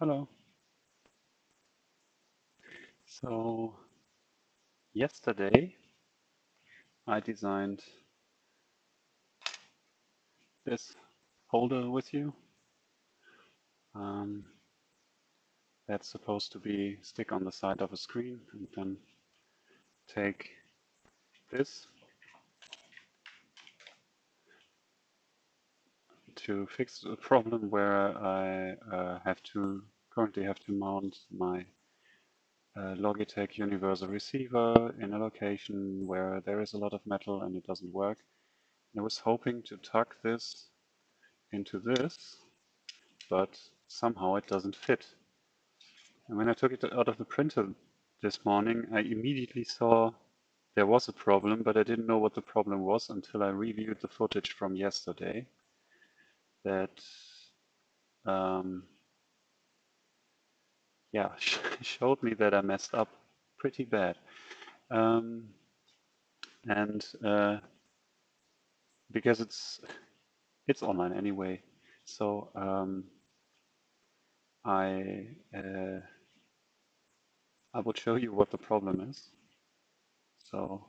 Hello. So yesterday I designed this holder with you. Um, that's supposed to be stick on the side of a screen and then take this to fix a problem where I uh, have to currently have to mount my uh, Logitech universal receiver in a location where there is a lot of metal and it doesn't work. I was hoping to tuck this into this, but somehow it doesn't fit. And when I took it out of the printer this morning, I immediately saw there was a problem, but I didn't know what the problem was until I reviewed the footage from yesterday that um, yeah, showed me that I messed up pretty bad. Um, and uh, because it's it's online anyway, so um, I uh, I will show you what the problem is. So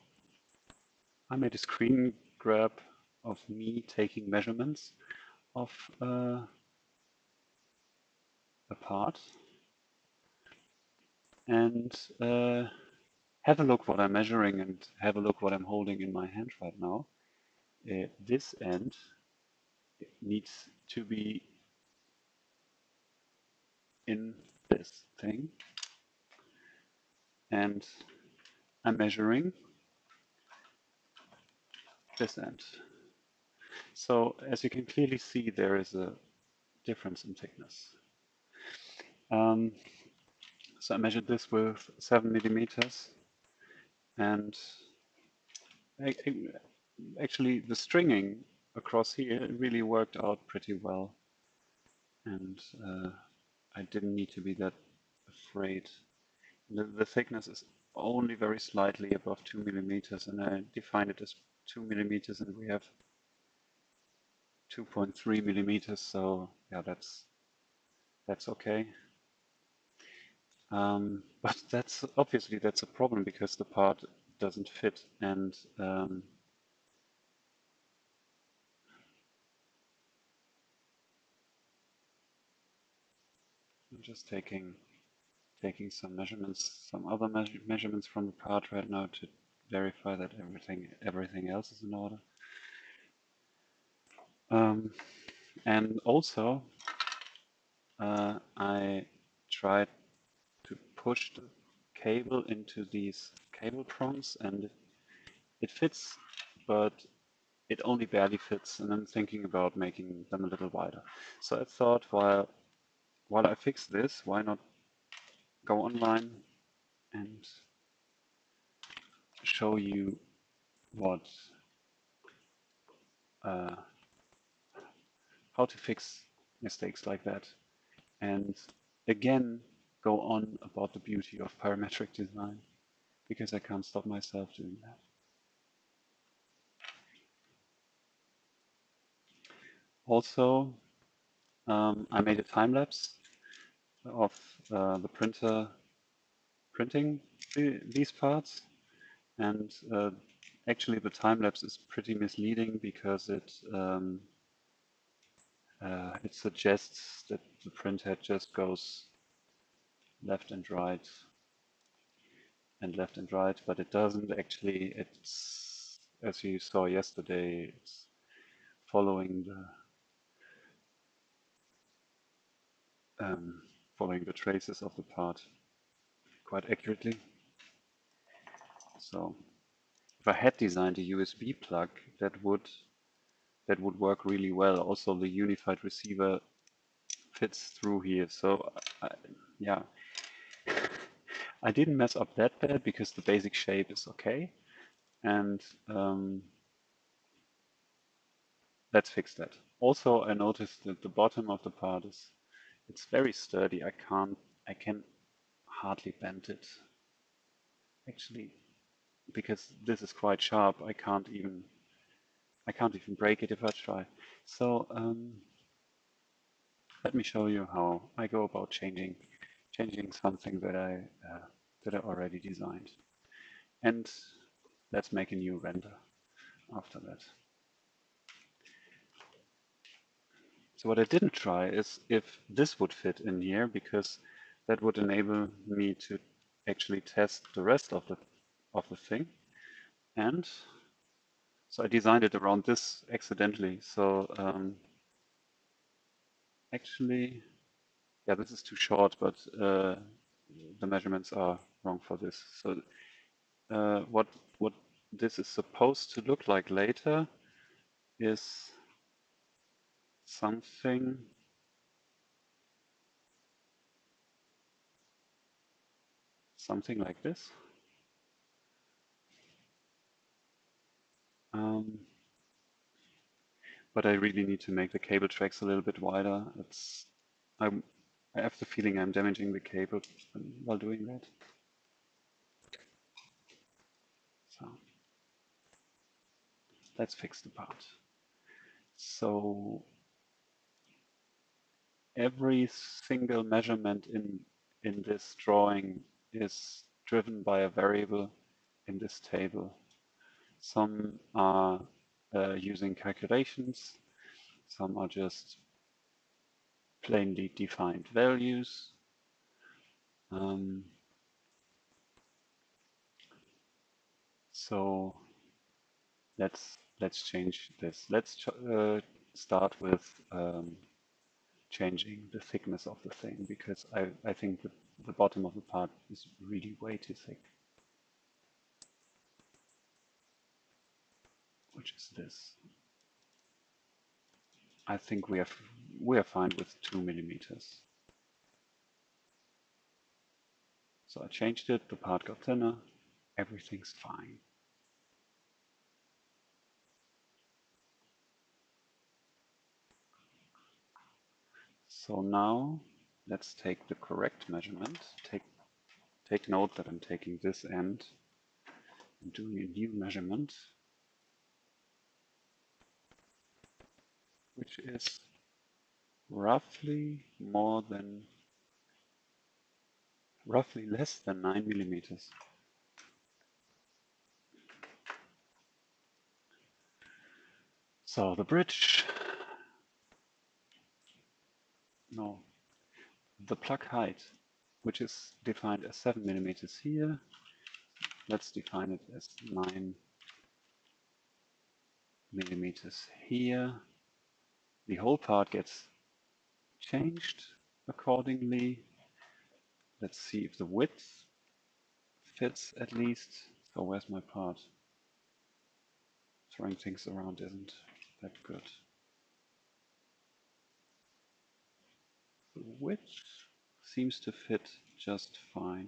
I made a screen grab of me taking measurements of uh, a part and uh, have a look what I'm measuring and have a look what I'm holding in my hand right now. Uh, this end needs to be in this thing and I'm measuring this end. So as you can clearly see, there is a difference in thickness. Um, so I measured this with seven millimeters and actually the stringing across here really worked out pretty well. And uh, I didn't need to be that afraid. The, the thickness is only very slightly above two millimeters and I defined it as two millimeters and we have 2.3 millimeters, so yeah, that's that's okay. Um, but that's obviously that's a problem because the part doesn't fit and um, I'm just taking taking some measurements, some other me measurements from the part right now to verify that everything everything else is in order. Um, and also, uh, I tried to push the cable into these cable prongs and it fits, but it only barely fits. And I'm thinking about making them a little wider. So I thought while, while I fix this, why not go online and show you what uh, how to fix mistakes like that. And again, go on about the beauty of parametric design because I can't stop myself doing that. Also, um, I made a time lapse of uh, the printer printing these parts and uh, actually the time lapse is pretty misleading because it um, uh, it suggests that the printhead just goes left and right and left and right, but it doesn't actually. It's, as you saw yesterday, it's following the um, following the traces of the part quite accurately. So if I had designed a USB plug, that would that would work really well. Also, the Unifying receiver fits through here. So, I, yeah, I didn't mess up that bad because the basic shape is okay. And um, let's fix that. Also, I noticed that the bottom of the part is, it's very sturdy. I can't, I can hardly bend it. Actually, because this is quite sharp, I can't even I can't even break it if I try. So um, let me show you how I go about changing changing something that I uh, that I already designed. And let's make a new render after that. So what I didn't try is if this would fit in here because that would enable me to actually test the rest of the of the thing. And so I designed it around this accidentally. So um, actually, yeah, this is too short, but uh, the measurements are wrong for this. So uh, what what this is supposed to look like later is something something like this. Um, but I really need to make the cable tracks a little bit wider. It's I'm, I have the feeling I'm damaging the cable while doing that. So let's fix the part. So every single measurement in in this drawing is driven by a variable in this table. Some are uh, using calculations, some are just plainly defined values. Um, so let's let's change this. Let's uh, start with um, changing the thickness of the thing because I, I think the, the bottom of the part is really way too thick. Which is this. I think we have we are fine with two millimeters. So I changed it, the part got thinner, everything's fine. So now let's take the correct measurement. Take, take note that I'm taking this end and doing a new measurement, which is roughly more than, roughly less than 9 millimeters. So the bridge no, the plug height, which is defined as 7 millimeters here, let's define it as 9 millimeters here. The whole part gets changed accordingly. Let's see if the width fits at least. So where's my part? Throwing things around isn't that good. The width seems to fit just fine.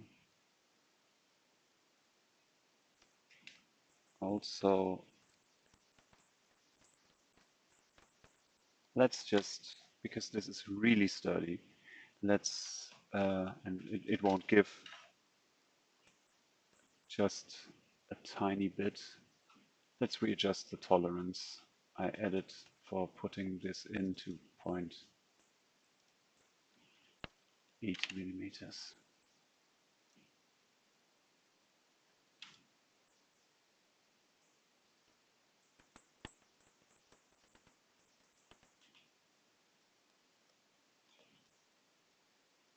Also, let's just, because this is really sturdy, let's, uh, and it, it won't give just a tiny bit. Let's readjust the tolerance I added for putting this into point 8 millimeters.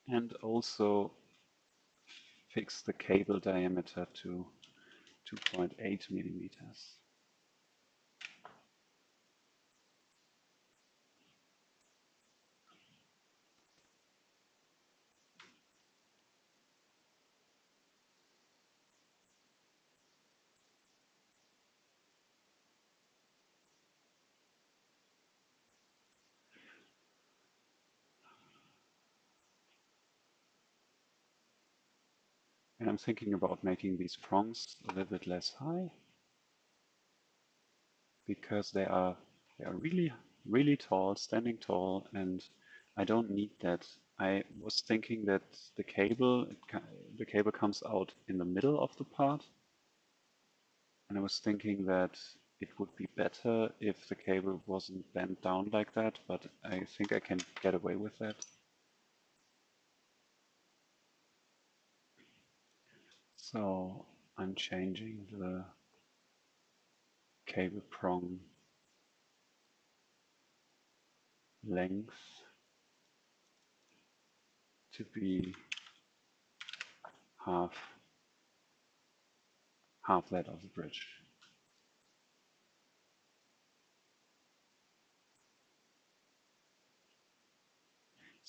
And also fix the cable diameter to 2.8 millimeters. And I'm thinking about making these prongs a little bit less high because they are they are really really tall, standing tall, and I don't need that. I was thinking that the cable the cable comes out in the middle of the part, and I was thinking that it would be better if the cable wasn't bent down like that, but I think I can get away with that. So I'm changing the cable prong length to be half half that of the bridge.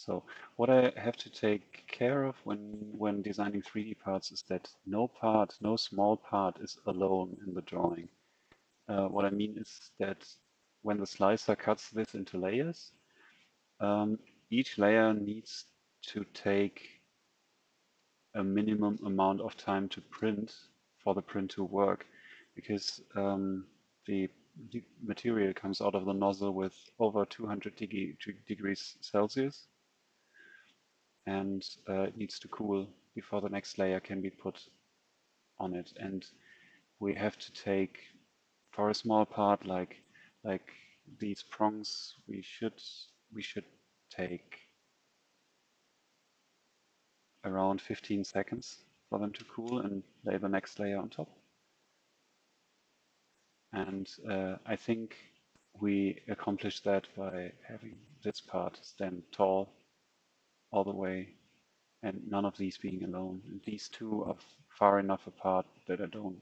So what I have to take care of when, when designing 3D parts is that no part, no small part is alone in the drawing. Uh, what I mean is that when the slicer cuts this into layers, um, each layer needs to take a minimum amount of time to print for the print to work because um, the, the, material comes out of the nozzle with over 200 degrees Celsius and uh, it needs to cool before the next layer can be put on it. And we have to take, for a small part like like these prongs, we should we should take around 15 seconds for them to cool and lay the next layer on top. And uh, I think we accomplish that by having this part stand tall all the way and none of these being alone. And these two are far enough apart that I don't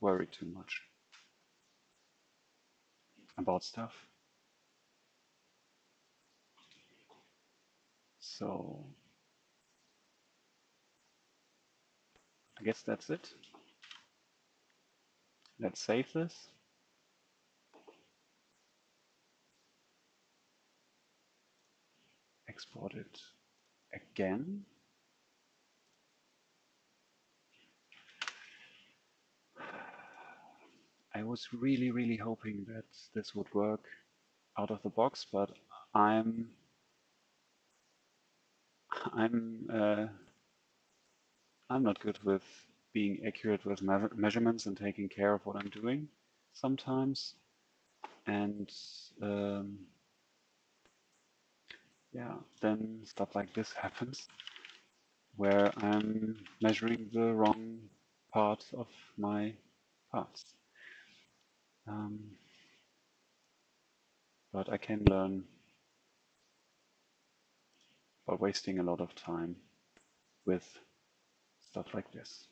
worry too much about stuff. So I guess that's it. Let's save this. Export it again. I was really, really hoping that this would work out of the box, but I'm I'm uh, I'm not good with being accurate with me measurements and taking care of what I'm doing sometimes, and um, yeah, then stuff like this happens where I'm measuring the wrong part of my parts. Um, but I can learn by wasting a lot of time with stuff like this.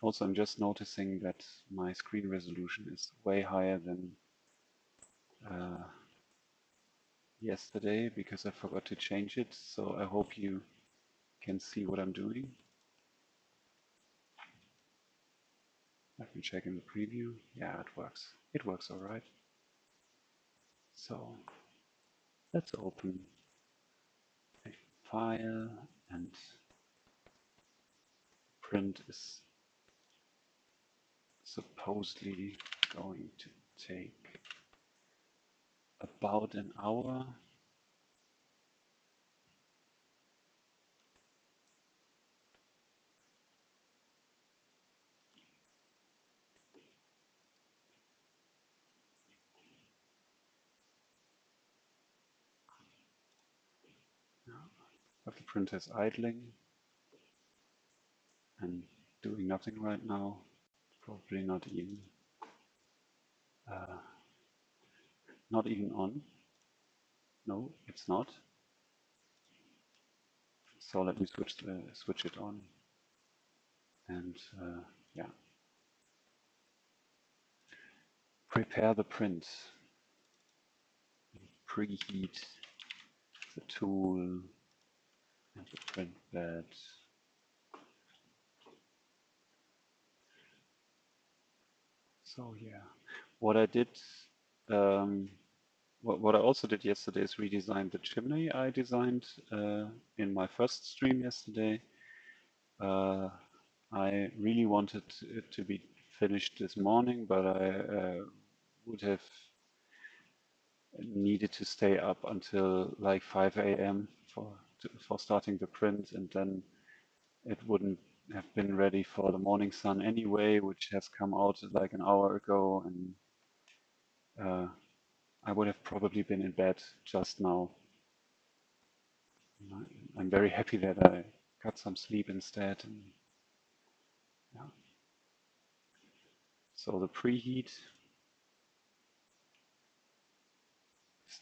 Also, I'm just noticing that my screen resolution is way higher than uh, yesterday because I forgot to change it. So I hope you can see what I'm doing. Let me check in the preview. Yeah, it works. It works all right. So let's open a file and print is supposedly going to take about an hour. If the printer is idling and doing nothing right now, probably not even uh, not even on. No, it's not. So let me switch the, switch it on. And uh, yeah. Prepare the print. Preheat the tool and the print bed. So yeah, what I did um, what, what I also did yesterday is redesign the chimney I designed uh, in my first stream yesterday. Uh, I really wanted it to be finished this morning, but I uh, would have needed to stay up until like 5 a.m. for for starting the print, and then it wouldn't have been ready for the morning sun anyway, which has come out like an hour ago, and uh, I would have probably been in bed just now. I'm very happy that I got some sleep instead. And, yeah. So the preheat is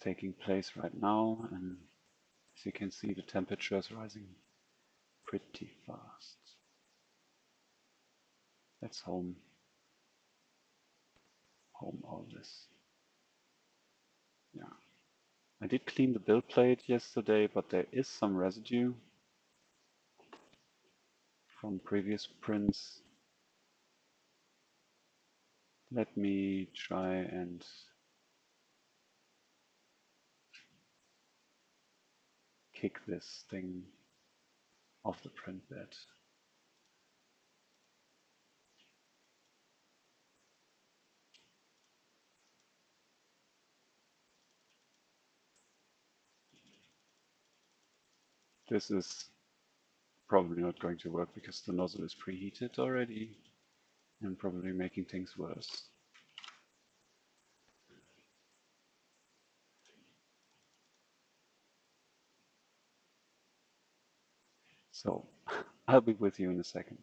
taking place right now, and as you can see, the temperature is rising pretty fast. Let's home home all this. Yeah. I did clean the build plate yesterday, but there is some residue from previous prints. Let me try and kick this thing off the print bed. This is probably not going to work because the nozzle is preheated already and probably making things worse. So I'll be with you in a second.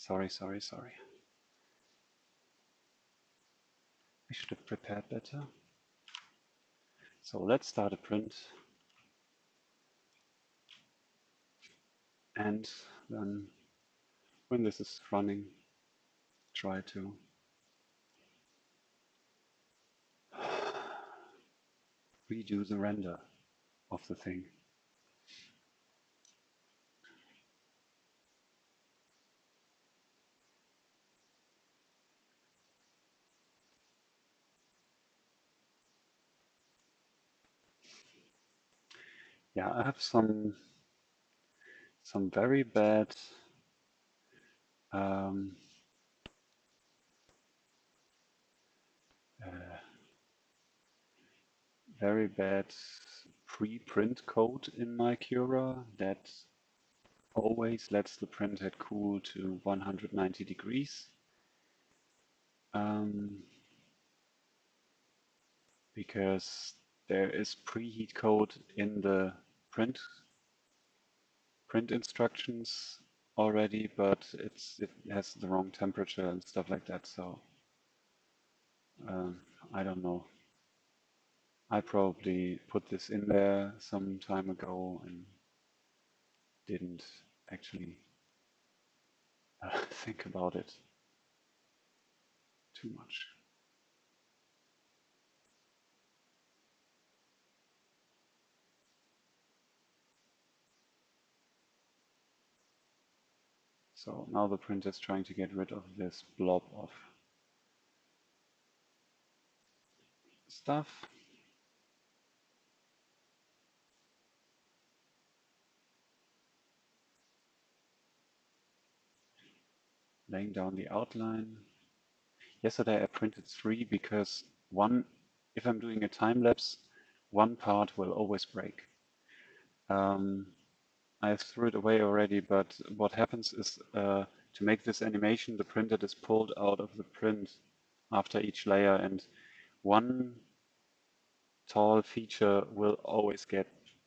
Sorry, sorry, sorry. I should have prepared better. So let's start a print. And then when this is running, try to redo the render of the thing. Yeah, I have some some very bad um, uh, very bad pre-print code in my Cura that always lets the printhead cool to 190 degrees. Um, because there is preheat code in the print print instructions already, but it's it has the wrong temperature and stuff like that. So um, I don't know. I probably put this in there some time ago and didn't actually uh, think about it too much. So now the printer is trying to get rid of this blob of stuff. Laying down the outline. Yesterday I printed three because one, if I'm doing a time lapse, one part will always break. Um, I threw it away already, but what happens is uh, to make this animation, the printer is pulled out of the print after each layer and one tall feature will always get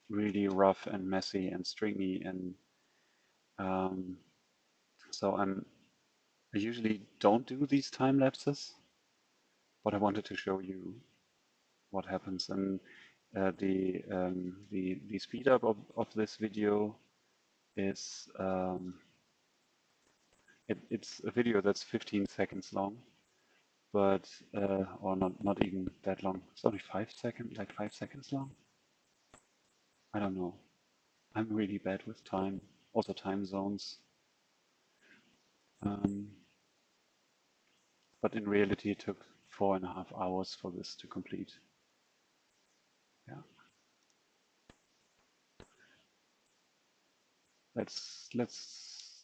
really rough and messy and stringy and um, so I'm I usually don't do these time lapses but I wanted to show you what happens. And uh, the um, the the speed up of, of this video is um, it, it's a video that's 15 seconds long but uh, or not not even that long. It's only five seconds like five seconds long. I don't know. I'm really bad with time also time zones. Um, but in reality it took four and a half hours for this to complete let's let's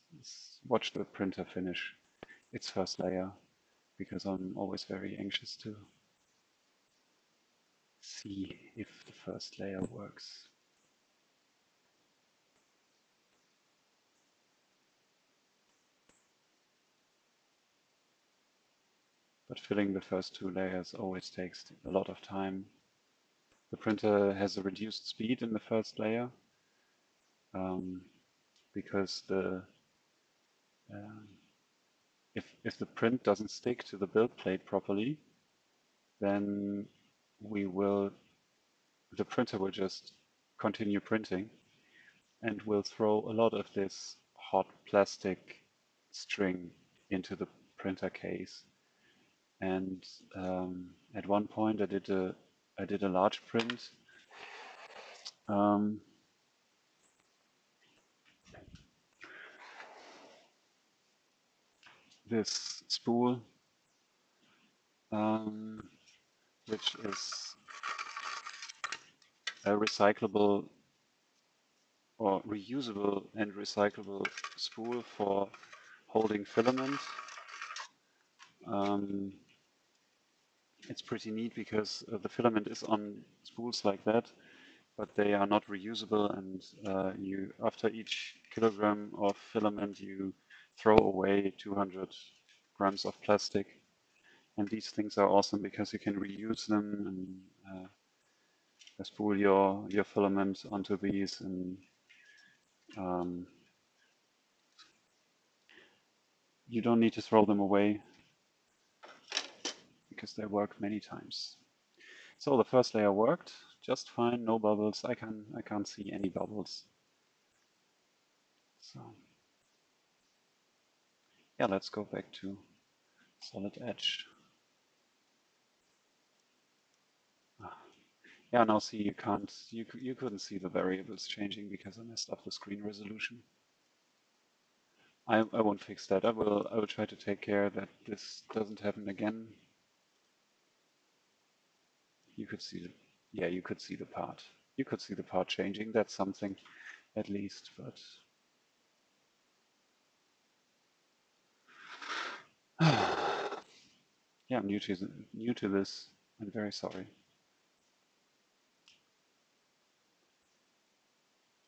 watch the printer finish its first layer because I'm always very anxious to see if the first layer works. But filling the first two layers always takes a lot of time. The printer has a reduced speed in the first layer um, because the um, if, if the print doesn't stick to the build plate properly, then we will, the printer will just continue printing and will throw a lot of this hot plastic string into the printer case. And um, at one point I did a, I did a large print um, this spool, um, which is a recyclable or reusable and recyclable spool for holding filament. Um, it's pretty neat because uh, the filament is on spools like that, but they are not reusable and uh, you after each kilogram of filament you throw away 200 grams of plastic. And these things are awesome because you can reuse them and uh, spool your, your filament onto these and um, you don't need to throw them away because they work many times. So the first layer worked just fine, no bubbles. I can I can't see any bubbles. So yeah, let's go back to Solid Edge. Ah. Yeah, now see you can't you you couldn't see the variables changing because I messed up the screen resolution. I I won't fix that. I will I will try to take care that this doesn't happen again. You could see the yeah you could see the part. You could see the part changing. That's something at least, but yeah, I'm new to new to this. I'm very sorry.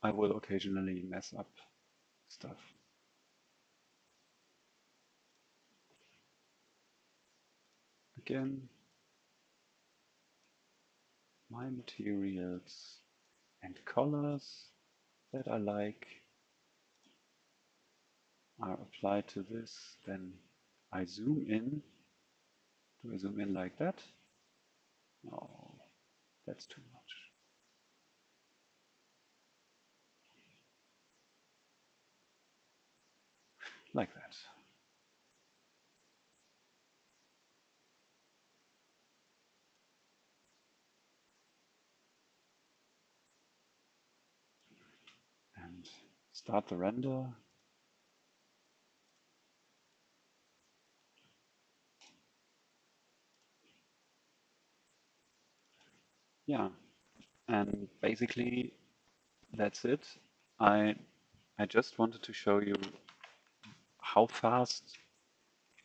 I will occasionally mess up stuff. Again, my materials and colors that I like are applied to this, then I zoom in. Do I zoom in like that? No, that's too much. Like that. And start the render. Yeah, and basically that's it. I I just wanted to show you how fast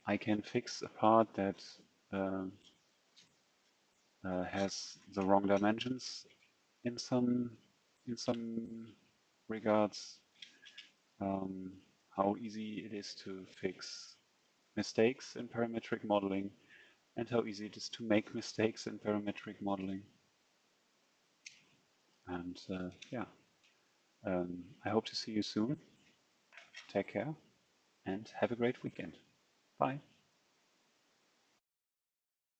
I can fix a part that uh, uh, has the wrong dimensions in some in some regards. Um, how easy it is to fix mistakes in parametric modeling and how easy it is to make mistakes in parametric modeling. And uh, yeah, um, I hope to see you soon. Take care and have a great weekend. Bye.